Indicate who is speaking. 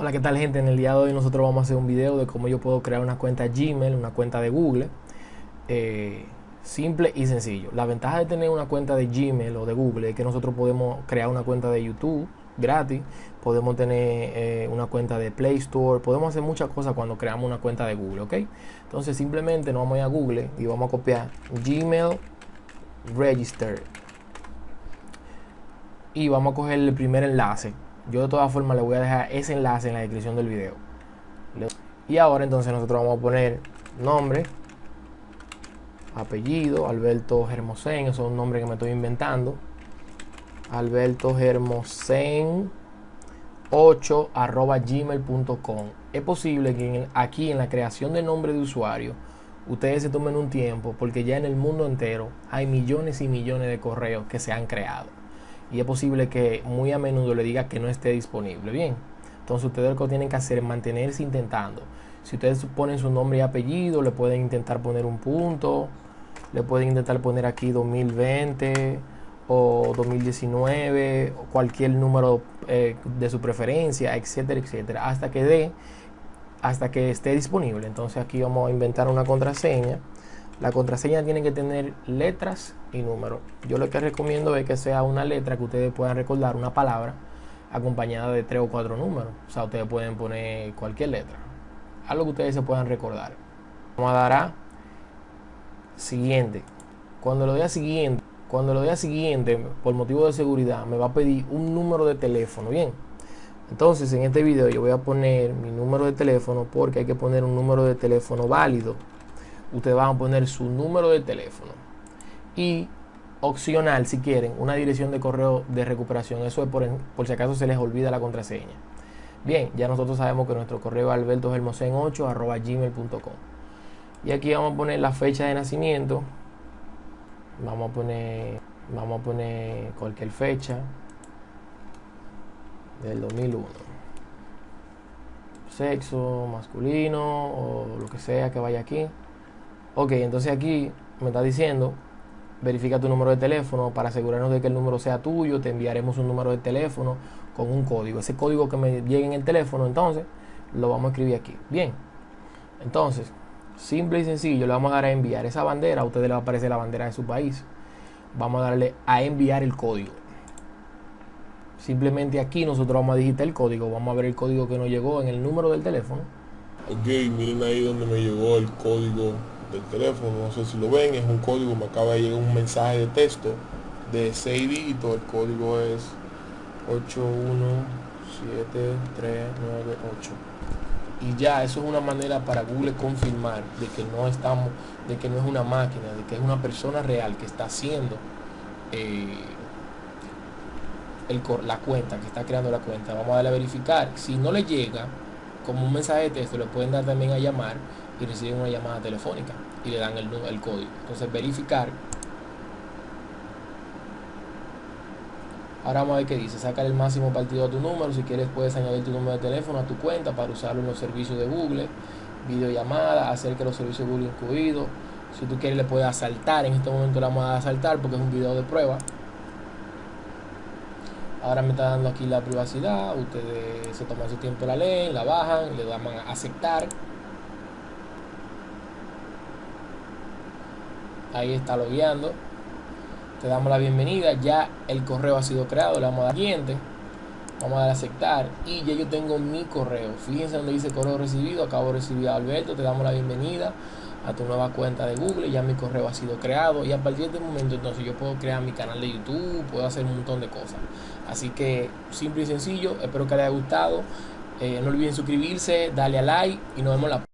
Speaker 1: Hola, ¿qué tal gente? En el día de hoy nosotros vamos a hacer un video de cómo yo puedo crear una cuenta Gmail, una cuenta de Google. Eh, simple y sencillo. La ventaja de tener una cuenta de Gmail o de Google es que nosotros podemos crear una cuenta de YouTube gratis, podemos tener eh, una cuenta de Play Store, podemos hacer muchas cosas cuando creamos una cuenta de Google, ¿ok? Entonces simplemente nos vamos a ir a Google y vamos a copiar Gmail Register y vamos a coger el primer enlace yo de todas formas le voy a dejar ese enlace en la descripción del video. Y ahora entonces nosotros vamos a poner nombre apellido Alberto Germosen eso es un nombre que me estoy inventando. Alberto Germosen 8 arroba gmail.com es posible que aquí en la creación de nombre de usuario ustedes se tomen un tiempo porque ya en el mundo entero hay millones y millones de correos que se han creado y es posible que muy a menudo le diga que no esté disponible. Bien, entonces ustedes lo que tienen que hacer es mantenerse intentando. Si ustedes ponen su nombre y apellido, le pueden intentar poner un punto, le pueden intentar poner aquí 2020 o 2019 o cualquier número eh, de su preferencia, etcétera, etcétera, hasta que dé, hasta que esté disponible. Entonces aquí vamos a inventar una contraseña la contraseña tiene que tener letras y números. Yo lo que recomiendo es que sea una letra que ustedes puedan recordar, una palabra, acompañada de tres o cuatro números. O sea, ustedes pueden poner cualquier letra. Algo que ustedes se puedan recordar. Vamos a dar a siguiente. Cuando lo dé a siguiente, cuando lo dé a siguiente, por motivo de seguridad, me va a pedir un número de teléfono. Bien. Entonces, en este video yo voy a poner mi número de teléfono porque hay que poner un número de teléfono válido ustedes van a poner su número de teléfono y opcional si quieren una dirección de correo de recuperación. Eso es por, por si acaso se les olvida la contraseña. Bien ya nosotros sabemos que nuestro correo es albertogelmosen8 arroba gmail.com y aquí vamos a poner la fecha de nacimiento. Vamos a poner vamos a poner cualquier fecha del 2001 sexo masculino o lo que sea que vaya aquí Ok, entonces aquí me está diciendo, verifica tu número de teléfono para asegurarnos de que el número sea tuyo, te enviaremos un número de teléfono con un código. Ese código que me llegue en el teléfono, entonces, lo vamos a escribir aquí. Bien, entonces, simple y sencillo, le vamos a dar a enviar esa bandera, a ustedes les va a aparecer la bandera de su país. Vamos a darle a enviar el código. Simplemente aquí nosotros vamos a digitar el código, vamos a ver el código que nos llegó en el número del teléfono.
Speaker 2: Ok, miren ahí donde me llegó el código del teléfono, no sé si lo ven, es un código, me acaba de llegar un mensaje de texto de 6 dígitos, el código es 8173998 y ya eso es una manera para Google confirmar de que no estamos de que no es una máquina de que es una persona real que está haciendo eh, el, la cuenta que está creando la cuenta. Vamos a darle a verificar. Si no le llega como un mensaje de texto le pueden dar también a llamar y reciben una llamada telefónica y le dan el, el código. Entonces verificar. Ahora vamos a ver qué dice. Sacar el máximo partido a tu número. Si quieres puedes añadir tu número de teléfono a tu cuenta para usarlo en los servicios de Google. Videollamada, hacer que los servicios de Google incluidos. Si tú quieres le puedes asaltar. En este momento le vamos a asaltar porque es un video de prueba. Ahora me está dando aquí la privacidad. Ustedes se toman su tiempo la leen, la bajan, le dan a aceptar. Ahí está logueando te damos la bienvenida. Ya el correo ha sido creado. Le damos a dar siguiente. Vamos a dar a aceptar. Y ya yo tengo mi correo. Fíjense donde dice correo recibido. Acabo de recibir a Alberto. Te damos la bienvenida a tu nueva cuenta de Google. Ya mi correo ha sido creado. Y a partir de este momento entonces yo puedo crear mi canal de YouTube. Puedo hacer un montón de cosas. Así que simple y sencillo espero que les haya gustado. Eh, no olviden suscribirse darle a like y nos vemos la